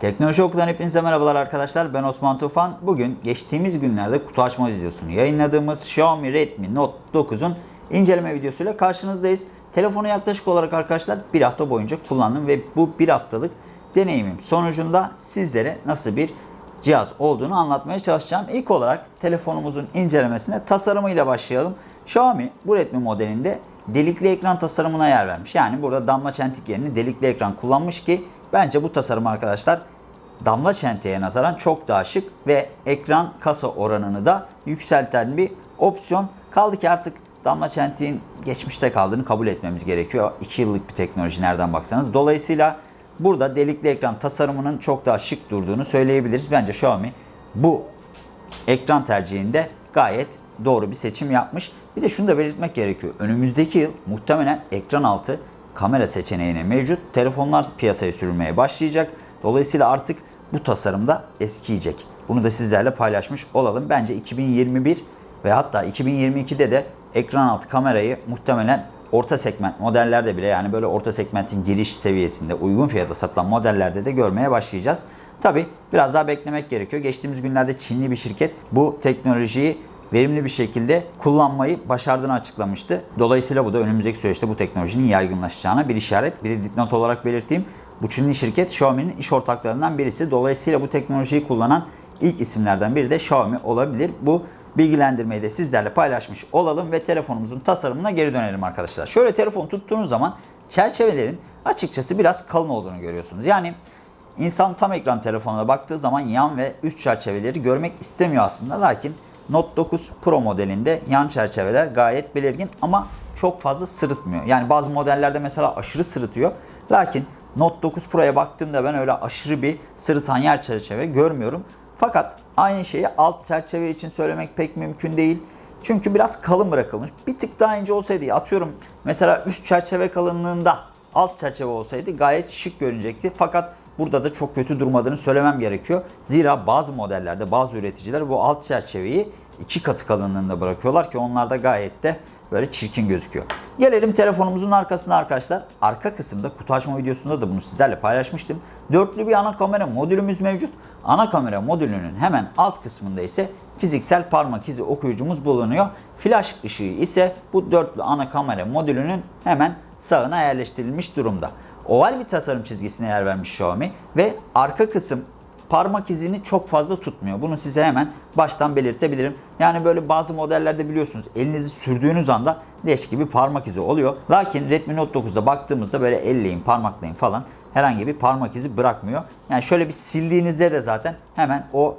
Teknoloji Okulu'dan hepinize merhabalar arkadaşlar. Ben Osman Tufan. Bugün geçtiğimiz günlerde kutu açma videosunu yayınladığımız Xiaomi Redmi Note 9'un inceleme videosuyla karşınızdayız. Telefonu yaklaşık olarak arkadaşlar bir hafta boyunca kullandım ve bu bir haftalık deneyimim sonucunda sizlere nasıl bir cihaz olduğunu anlatmaya çalışacağım. İlk olarak telefonumuzun incelemesine tasarımıyla başlayalım. Xiaomi bu Redmi modelinde delikli ekran tasarımına yer vermiş. Yani burada damla çentik yerine delikli ekran kullanmış ki bence bu tasarım arkadaşlar damla çentiğe nazaran çok daha şık ve ekran kasa oranını da yükselten bir opsiyon. Kaldı ki artık damla çentiğin geçmişte kaldığını kabul etmemiz gerekiyor. 2 yıllık bir teknoloji nereden baksanız. Dolayısıyla burada delikli ekran tasarımının çok daha şık durduğunu söyleyebiliriz. Bence Xiaomi bu ekran tercihinde gayet doğru bir seçim yapmış. Bir de şunu da belirtmek gerekiyor. Önümüzdeki yıl muhtemelen ekran altı kamera seçeneğine mevcut. Telefonlar piyasaya sürülmeye başlayacak. Dolayısıyla artık bu tasarımda eskiyecek. Bunu da sizlerle paylaşmış olalım. Bence 2021 ve hatta 2022'de de ekran altı kamerayı muhtemelen orta segment modellerde bile yani böyle orta segmentin giriş seviyesinde uygun fiyata satılan modellerde de görmeye başlayacağız. Tabi biraz daha beklemek gerekiyor. Geçtiğimiz günlerde Çinli bir şirket bu teknolojiyi verimli bir şekilde kullanmayı başardığını açıklamıştı. Dolayısıyla bu da önümüzdeki süreçte bu teknolojinin yaygınlaşacağına bir işaret. Bir de dipnot olarak belirteyim. Bu Çinli şirket Xiaomi'nin iş ortaklarından birisi. Dolayısıyla bu teknolojiyi kullanan ilk isimlerden biri de Xiaomi olabilir. Bu bilgilendirmeyi de sizlerle paylaşmış olalım ve telefonumuzun tasarımına geri dönelim arkadaşlar. Şöyle telefon tuttuğunuz zaman çerçevelerin açıkçası biraz kalın olduğunu görüyorsunuz. Yani insan tam ekran telefonuna baktığı zaman yan ve üst çerçeveleri görmek istemiyor aslında. Lakin Note 9 Pro modelinde yan çerçeveler gayet belirgin ama çok fazla sırıtmıyor. Yani bazı modellerde mesela aşırı sırıtıyor. Lakin Note 9 Pro'ya baktığımda ben öyle aşırı bir sırıtan yer çerçeve görmüyorum. Fakat aynı şeyi alt çerçeve için söylemek pek mümkün değil. Çünkü biraz kalın bırakılmış. Bir tık daha ince olsaydı atıyorum mesela üst çerçeve kalınlığında alt çerçeve olsaydı gayet şık görünecekti. Fakat burada da çok kötü durmadığını söylemem gerekiyor. Zira bazı modellerde bazı üreticiler bu alt çerçeveyi iki katı kalınlığında bırakıyorlar ki onlar da gayet de böyle çirkin gözüküyor. Gelelim telefonumuzun arkasına arkadaşlar. Arka kısımda kutu açma videosunda da bunu sizlerle paylaşmıştım. Dörtlü bir ana kamera modülümüz mevcut. Ana kamera modülünün hemen alt kısmında ise fiziksel parmak izi okuyucumuz bulunuyor. Flash ışığı ise bu dörtlü ana kamera modülünün hemen sağına yerleştirilmiş durumda. Oval bir tasarım çizgisine yer vermiş Xiaomi ve arka kısım parmak izini çok fazla tutmuyor. Bunu size hemen baştan belirtebilirim. Yani böyle bazı modellerde biliyorsunuz elinizi sürdüğünüz anda leş gibi parmak izi oluyor. Lakin Redmi Note 9'da baktığımızda böyle elleyin, parmaklayın falan herhangi bir parmak izi bırakmıyor. Yani şöyle bir sildiğinizde de zaten hemen o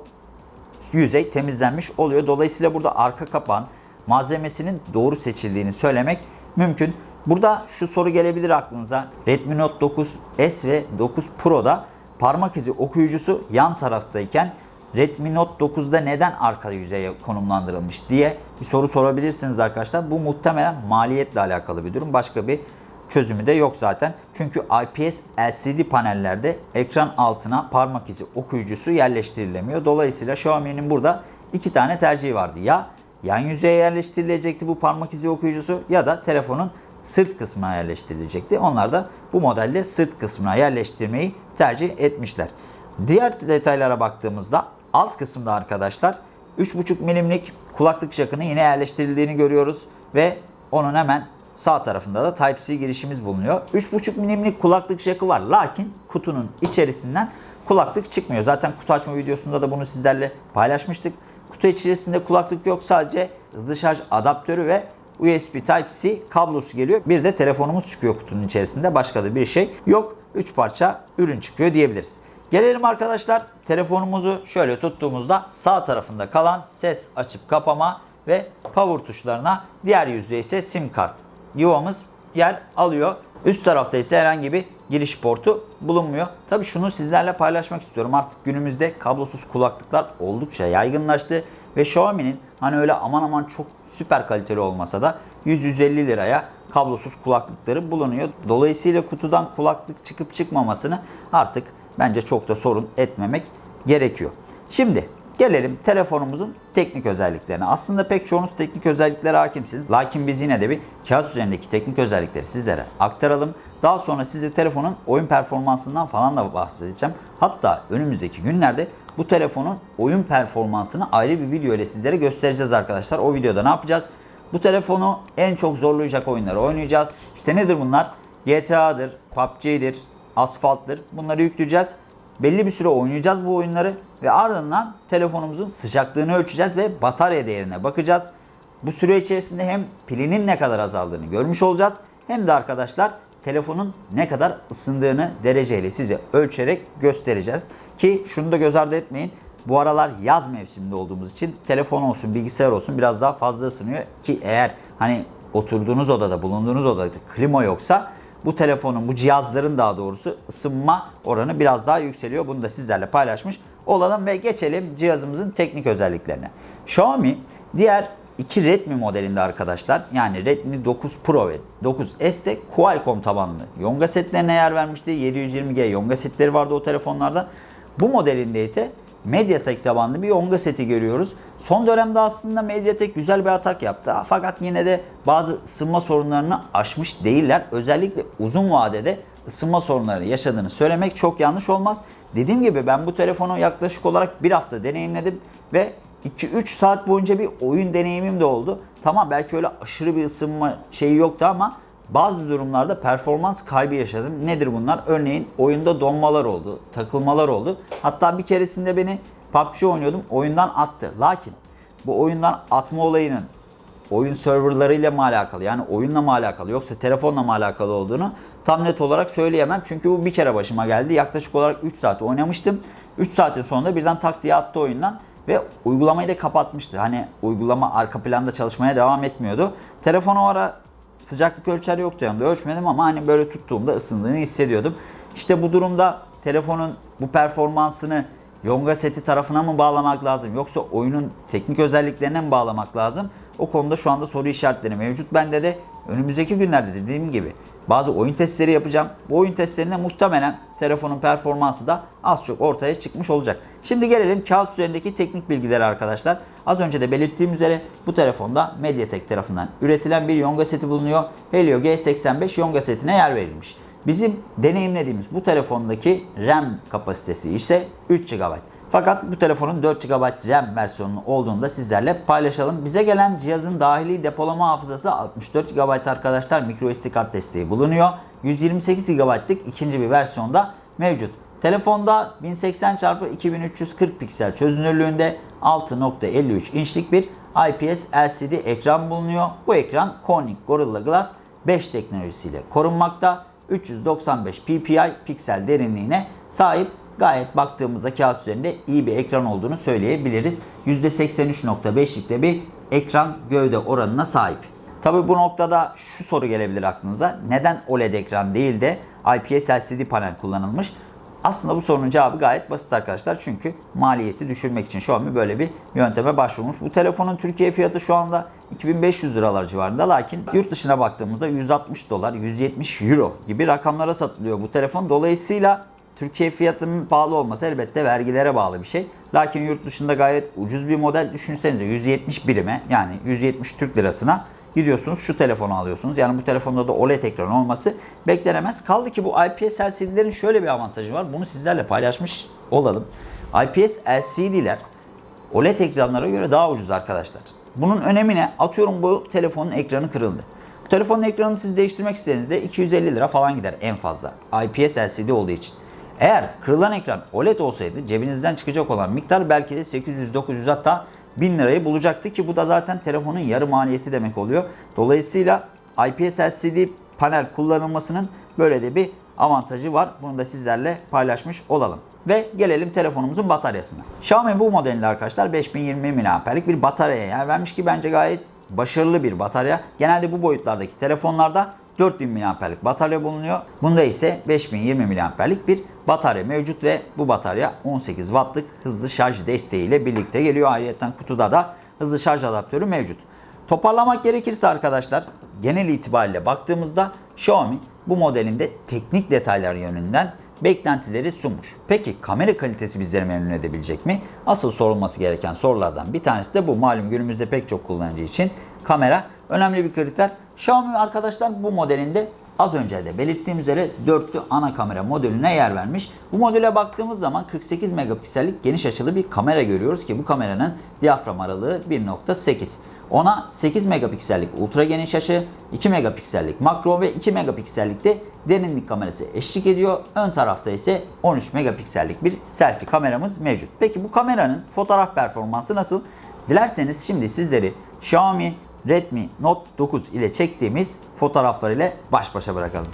yüzey temizlenmiş oluyor. Dolayısıyla burada arka kapağın malzemesinin doğru seçildiğini söylemek mümkün. Burada şu soru gelebilir aklınıza. Redmi Note 9 S ve 9 Pro'da parmak izi okuyucusu yan taraftayken Redmi Note 9'da neden arka yüzeye konumlandırılmış diye bir soru sorabilirsiniz arkadaşlar. Bu muhtemelen maliyetle alakalı bir durum. Başka bir çözümü de yok zaten. Çünkü IPS LCD panellerde ekran altına parmak izi okuyucusu yerleştirilemiyor. Dolayısıyla Xiaomi'nin burada iki tane tercihi vardı. Ya yan yüzeye yerleştirilecekti bu parmak izi okuyucusu ya da telefonun sırt kısmına yerleştirilecekti. Onlar da bu modelde sırt kısmına yerleştirmeyi tercih etmişler. Diğer detaylara baktığımızda alt kısımda arkadaşlar 3.5 milimlik kulaklık jackını yine yerleştirildiğini görüyoruz ve onun hemen sağ tarafında da Type-C girişimiz bulunuyor. 3.5 milimlik kulaklık jackı var lakin kutunun içerisinden kulaklık çıkmıyor. Zaten kutu açma videosunda da bunu sizlerle paylaşmıştık. Kutu içerisinde kulaklık yok sadece hızlı şarj adaptörü ve USB Type-C kablosu geliyor. Bir de telefonumuz çıkıyor kutunun içerisinde. Başka da bir şey yok. 3 parça ürün çıkıyor diyebiliriz. Gelelim arkadaşlar telefonumuzu şöyle tuttuğumuzda sağ tarafında kalan ses açıp kapama ve power tuşlarına diğer yüzde ise sim kart yuvamız yer alıyor. Üst tarafta ise herhangi bir giriş portu bulunmuyor. Tabi şunu sizlerle paylaşmak istiyorum. Artık günümüzde kablosuz kulaklıklar oldukça yaygınlaştı ve Xiaomi'nin hani öyle aman aman çok süper kaliteli olmasa da 100-150 liraya kablosuz kulaklıkları bulunuyor. Dolayısıyla kutudan kulaklık çıkıp çıkmamasını artık bence çok da sorun etmemek gerekiyor. Şimdi Gelelim telefonumuzun teknik özelliklerine. Aslında pek çoğunuz teknik özelliklere hakimsiniz. Lakin biz yine de bir kağıt üzerindeki teknik özellikleri sizlere aktaralım. Daha sonra size telefonun oyun performansından falan da bahsedeceğim. Hatta önümüzdeki günlerde bu telefonun oyun performansını ayrı bir video ile sizlere göstereceğiz arkadaşlar. O videoda ne yapacağız? Bu telefonu en çok zorlayacak oyunları oynayacağız. İşte nedir bunlar? GTA'dır, PUBG'dir, Asfalt'tır. Bunları yükleyeceğiz. Belli bir süre oynayacağız bu oyunları ve ardından telefonumuzun sıcaklığını ölçeceğiz ve batarya değerine bakacağız. Bu süre içerisinde hem pilinin ne kadar azaldığını görmüş olacağız hem de arkadaşlar telefonun ne kadar ısındığını dereceyle size ölçerek göstereceğiz. Ki şunu da göz ardı etmeyin. Bu aralar yaz mevsiminde olduğumuz için telefon olsun, bilgisayar olsun biraz daha fazla ısınıyor ki eğer hani oturduğunuz odada, bulunduğunuz odada klima yoksa bu telefonun, bu cihazların daha doğrusu ısınma oranı biraz daha yükseliyor. Bunu da sizlerle paylaşmış olalım ve geçelim cihazımızın teknik özelliklerine. Xiaomi diğer iki Redmi modelinde arkadaşlar yani Redmi 9 Pro ve 9S'te Qualcomm tabanlı Yonga setlerine yer vermişti. 720G Yonga setleri vardı o telefonlarda. Bu modelinde ise Mediatek tabanlı bir Yonga seti görüyoruz. Son dönemde aslında Mediatek güzel bir atak yaptı. Fakat yine de bazı ısınma sorunlarını aşmış değiller. Özellikle uzun vadede ısınma sorunları yaşadığını söylemek çok yanlış olmaz. Dediğim gibi ben bu telefonu yaklaşık olarak bir hafta deneyimledim ve 2-3 saat boyunca bir oyun deneyimim de oldu. Tamam belki öyle aşırı bir ısınma şeyi yoktu ama bazı durumlarda performans kaybı yaşadım. Nedir bunlar? Örneğin oyunda donmalar oldu, takılmalar oldu. Hatta bir keresinde beni PUBG oynuyordum, oyundan attı. Lakin bu oyundan atma olayının oyun serverlarıyla mı alakalı yani oyunla mı alakalı yoksa telefonla mı alakalı olduğunu tam net olarak söyleyemem. Çünkü bu bir kere başıma geldi. Yaklaşık olarak 3 saat oynamıştım. 3 saatin sonunda birden tak diye attı oyundan ve uygulamayı da kapatmıştı. Hani uygulama arka planda çalışmaya devam etmiyordu. Telefon o ara sıcaklık ölçer yoktu yanımda ölçmedim ama hani böyle tuttuğumda ısındığını hissediyordum. İşte bu durumda telefonun bu performansını Yonga seti tarafına mı bağlamak lazım yoksa oyunun teknik özelliklerine mi bağlamak lazım? O konuda şu anda soru işaretleri mevcut. Bende de önümüzdeki günlerde dediğim gibi bazı oyun testleri yapacağım. Bu oyun testlerinde muhtemelen telefonun performansı da az çok ortaya çıkmış olacak. Şimdi gelelim kağıt üzerindeki teknik bilgileri arkadaşlar. Az önce de belirttiğim üzere bu telefonda Mediatek tarafından üretilen bir Yonga seti bulunuyor. Helio G85 Yonga setine yer verilmiş. Bizim deneyimlediğimiz bu telefondaki RAM kapasitesi ise 3 GB. Fakat bu telefonun 4 GB RAM versiyonu olduğunu da sizlerle paylaşalım. Bize gelen cihazın dahili depolama hafızası 64 GB arkadaşlar microSD kart desteği bulunuyor. 128 GB'lık ikinci bir versiyonda mevcut. Telefonda 1080x2340 piksel çözünürlüğünde 6.53 inçlik bir IPS LCD ekran bulunuyor. Bu ekran Corning Gorilla Glass 5 teknolojisiyle korunmakta. 395 ppi piksel derinliğine sahip gayet baktığımızda kağıt üzerinde iyi bir ekran olduğunu söyleyebiliriz. %83.5'likte bir ekran gövde oranına sahip. Tabi bu noktada şu soru gelebilir aklınıza. Neden OLED ekran değil de IPS LCD panel kullanılmış? Aslında bu sorunun cevabı gayet basit arkadaşlar. Çünkü maliyeti düşürmek için Xiaomi böyle bir yönteme başvurmuş. Bu telefonun Türkiye fiyatı şu anda 2500 liralar civarında. Lakin yurt dışına baktığımızda 160 dolar, 170 euro gibi rakamlara satılıyor bu telefon. Dolayısıyla Türkiye fiyatının pahalı olması elbette vergilere bağlı bir şey. Lakin yurt dışında gayet ucuz bir model düşünsenize 170 birime yani 170 Türk lirasına gidiyorsunuz şu telefonu alıyorsunuz. Yani bu telefonda da OLED ekran olması beklenemez. Kaldı ki bu IPS LCD'lerin şöyle bir avantajı var. Bunu sizlerle paylaşmış olalım. IPS LCD'ler OLED ekranlara göre daha ucuz arkadaşlar. Bunun önemi ne? Atıyorum bu telefonun ekranı kırıldı. Bu telefonun ekranını siz değiştirmek istediğinizde 250 lira falan gider en fazla. IPS LCD olduğu için. Eğer kırılan ekran OLED olsaydı cebinizden çıkacak olan miktar belki de 800-900 hatta 1000 lirayı bulacaktı ki bu da zaten telefonun yarı maliyeti demek oluyor. Dolayısıyla IPS LCD panel kullanılmasının böyle de bir avantajı var. Bunu da sizlerle paylaşmış olalım. Ve gelelim telefonumuzun bataryasına. Xiaomi bu modelinde arkadaşlar 5020 mAh'lik bir bataryaya yer vermiş ki bence gayet başarılı bir batarya. Genelde bu boyutlardaki telefonlarda 4000 mAh'lik batarya bulunuyor. Bunda ise 5020 mAh'lik bir batarya mevcut ve bu batarya 18 Watt'lık hızlı şarj desteğiyle birlikte geliyor. Ayrıca kutuda da hızlı şarj adaptörü mevcut. Toparlamak gerekirse arkadaşlar genel itibariyle baktığımızda Xiaomi bu modelinde teknik detaylar yönünden beklentileri sunmuş. Peki kamera kalitesi bizleri memnun edebilecek mi? Asıl sorulması gereken sorulardan bir tanesi de bu. Malum günümüzde pek çok kullanıcı için kamera önemli bir kriter. Xiaomi arkadaşlar bu modelinde az önce de belirttiğim üzere dörtlü ana kamera modeline yer vermiş. Bu modele baktığımız zaman 48 megapiksellik geniş açılı bir kamera görüyoruz ki bu kameranın diyafram aralığı 1.8. Ona 8 megapiksellik ultra geniş açı, 2 megapiksellik makro ve 2 megapiksellik de derinlik kamerası eşlik ediyor. Ön tarafta ise 13 megapiksellik bir selfie kameramız mevcut. Peki bu kameranın fotoğraf performansı nasıl? Dilerseniz şimdi sizleri Xiaomi Redmi Note 9 ile çektiğimiz fotoğraflar ile baş başa bırakalım.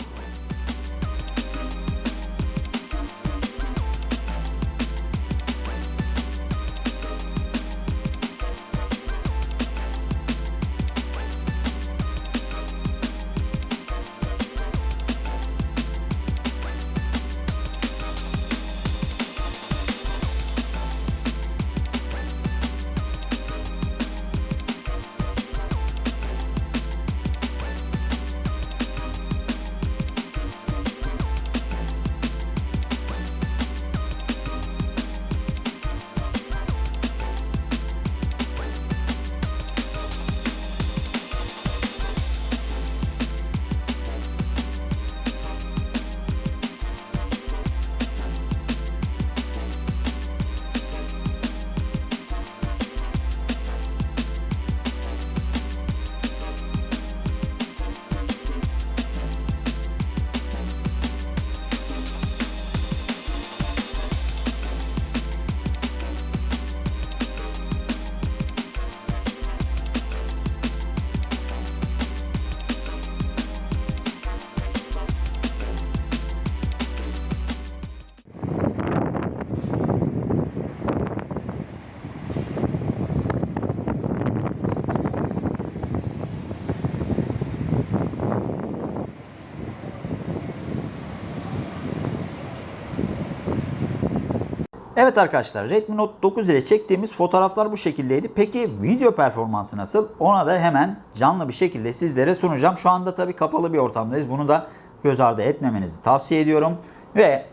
Evet arkadaşlar Redmi Note 9 ile çektiğimiz fotoğraflar bu şekildeydi. Peki video performansı nasıl? Ona da hemen canlı bir şekilde sizlere sunacağım. Şu anda tabii kapalı bir ortamdayız. Bunu da göz ardı etmemenizi tavsiye ediyorum. Ve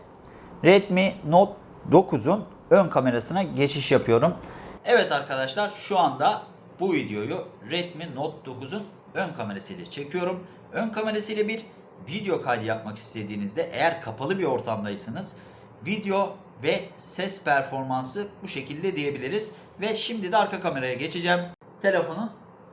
Redmi Note 9'un ön kamerasına geçiş yapıyorum. Evet arkadaşlar şu anda bu videoyu Redmi Note 9'un ön kamerasıyla çekiyorum. Ön kamerasıyla bir video kaydı yapmak istediğinizde eğer kapalı bir ortamdaysanız video ve ses performansı bu şekilde diyebiliriz. Ve şimdi de arka kameraya geçeceğim. Telefonun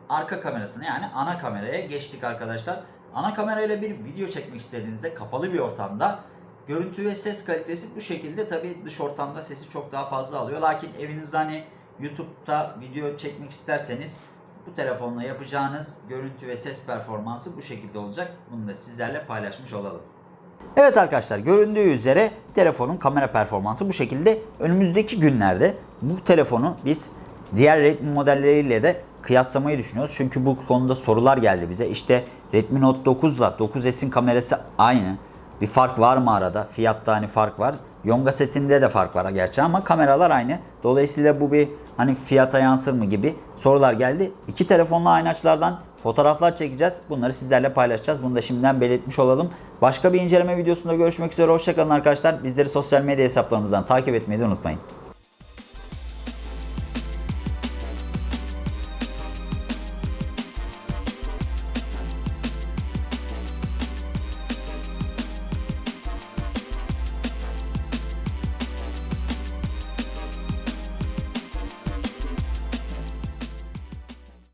arka kamerasına yani ana kameraya geçtik arkadaşlar. Ana kamerayla bir video çekmek istediğinizde kapalı bir ortamda görüntü ve ses kalitesi bu şekilde tabi dış ortamda sesi çok daha fazla alıyor. Lakin evinizde hani YouTube'da video çekmek isterseniz bu telefonla yapacağınız görüntü ve ses performansı bu şekilde olacak. Bunu da sizlerle paylaşmış olalım. Evet arkadaşlar göründüğü üzere telefonun kamera performansı bu şekilde. Önümüzdeki günlerde bu telefonu biz diğer Redmi modelleriyle de kıyaslamayı düşünüyoruz. Çünkü bu konuda sorular geldi bize. İşte Redmi Note 9 ile 9S'in kamerası aynı. Bir fark var mı arada? Fiyatta hani fark var. Yonga setinde de fark var gerçi ama kameralar aynı. Dolayısıyla bu bir hani fiyata yansır mı gibi sorular geldi. İki telefonla aynı açılardan fotoğraflar çekeceğiz. Bunları sizlerle paylaşacağız. Bunu da şimdiden belirtmiş olalım. Başka bir inceleme videosunda görüşmek üzere. Hoşçakalın arkadaşlar. Bizleri sosyal medya hesaplarımızdan takip etmeyi de unutmayın.